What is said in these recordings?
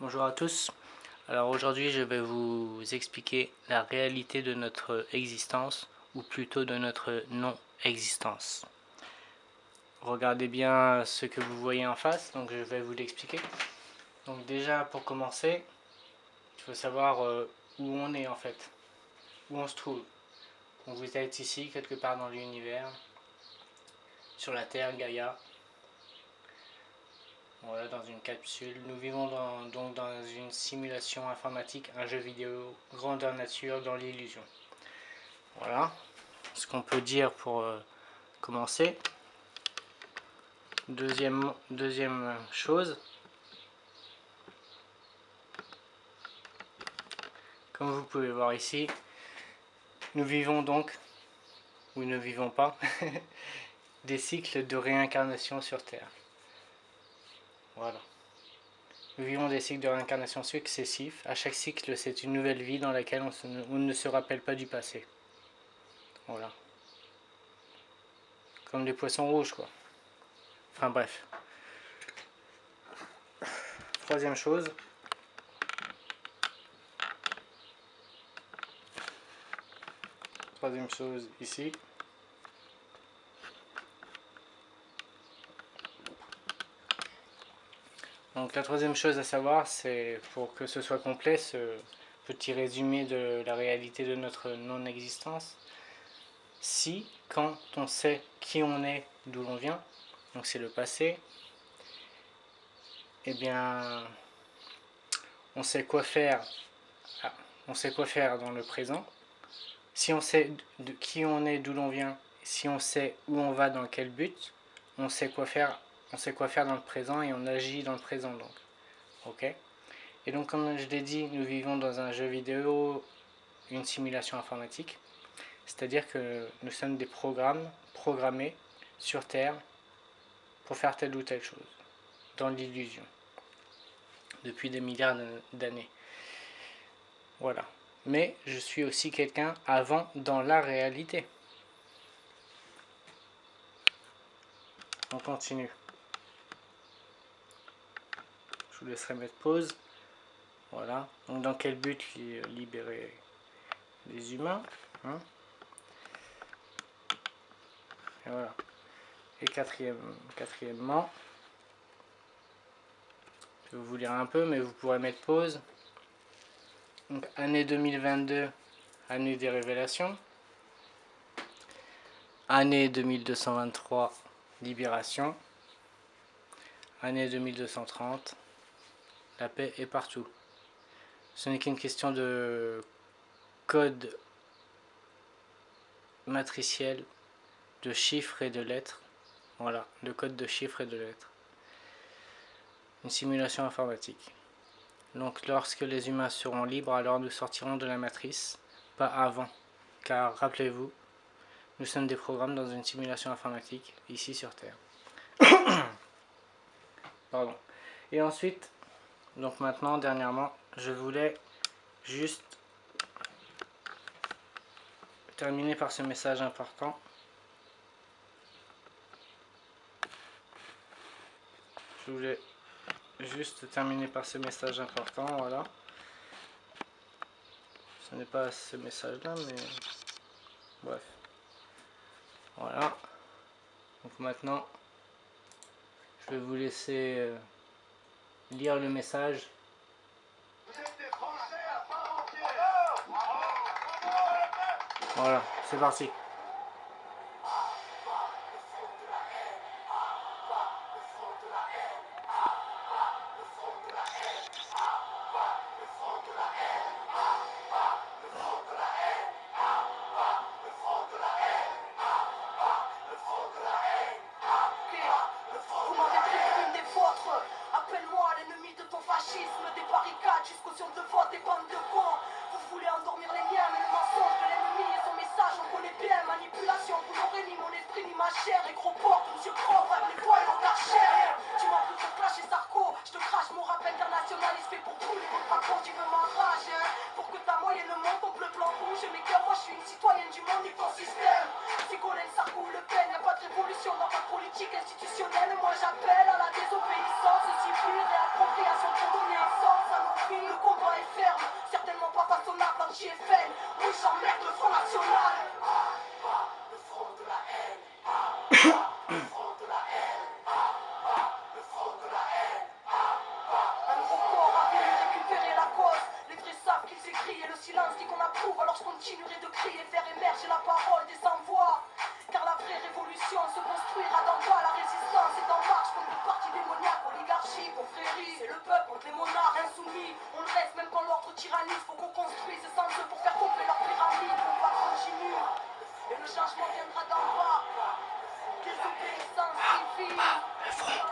Bonjour à tous. Alors aujourd'hui je vais vous expliquer la réalité de notre existence ou plutôt de notre non-existence. Regardez bien ce que vous voyez en face, donc je vais vous l'expliquer. Donc déjà pour commencer, il faut savoir euh, où on est en fait, où on se trouve. Vous êtes ici quelque part dans l'univers, sur la Terre, Gaïa, voilà, dans une capsule. Nous vivons donc dans une simulation informatique, un jeu vidéo grandeur nature dans l'illusion. Voilà ce qu'on peut dire pour euh, commencer. Deuxième, deuxième chose, comme vous pouvez voir ici, nous vivons donc, ou ne vivons pas, des cycles de réincarnation sur Terre. Voilà. Nous vivons des cycles de réincarnation successifs. À chaque cycle, c'est une nouvelle vie dans laquelle on, ne se rappelle pas du passé. Voilà. Comme des poissons rouges, quoi. Enfin bref. Troisième chose. Troisième chose ici. Donc la troisième chose à savoir, c'est pour que ce soit complet, ce petit résumé de la réalité de notre non-existence. Si, quand on sait qui on est, d'où l'on vient, donc c'est le passé, eh bien, on sait quoi faire, ah, on sait quoi faire dans le présent. Si on sait de qui on est, d'où l'on vient, si on sait où on va, dans quel but, on sait quoi faire on sait quoi faire dans le présent et on agit dans le présent donc. Ok? Et donc comme je l'ai dit, nous vivons dans un jeu vidéo, une simulation informatique. C'est-à-dire que nous sommes des programmes programmés sur Terre pour faire telle ou telle chose, dans l'illusion, depuis des milliards d'années. Voilà. Mais je suis aussi quelqu'un avant dans la réalité. On continue. Je vous laisserai mettre pause. Voilà. Donc dans quel but libérer les humains hein Et voilà. Et quatrième, quatrièmement, je vais vous lire un peu, mais vous pourrez mettre pause. Donc année 2022, année des révélations. Année 2223, libération. Année 2230, la paix est partout. Ce n'est qu'une question de code matriciel, de chiffres et de lettres. Voilà, le code de chiffres et de lettres. Une simulation informatique. Donc lorsque les humains seront libres, alors nous sortirons de la matrice, pas avant. Car rappelez-vous, nous sommes des programmes dans une simulation informatique, ici sur Terre. Pardon. Et ensuite, donc maintenant, dernièrement, je voulais juste terminer par ce message important. Je voulais juste terminer par ce message important, voilà. Ce n'est pas ce message-là, mais bref. Voilà. Donc maintenant, je vais vous laisser... Euh, lire le message. Voilà, c'est parti. institutionnelle, moi j'appelle à la désobéissance civile et appropriation pour donner un sens à nos vies. Le combat est ferme, certainement pas façonnable en JFN. Oui, j'emmerde le Front National? Le front de la haine. Le front de la haine. le front de la haine. Un gros corps a voulu récupérer la cause. Les vrais savent qu'ils écrivent et le silence dit qu'on approuve. Alors je continuerai de crier, faire émerger la parole des sans-voix. Car la vraie révolution se confrérie, c'est le peuple, on les monarques insoumis. On le reste même quand l'ordre tyrannise, faut qu'on construise et sans pour faire tomber leur pyramide. On va continuer et le changement viendra d'en bas. Désobéissance civile.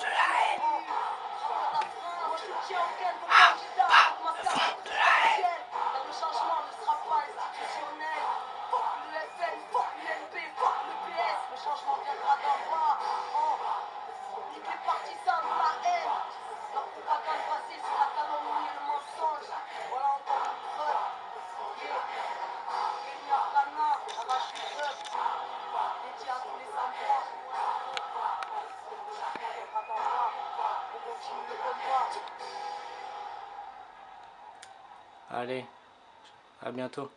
Allez, à bientôt.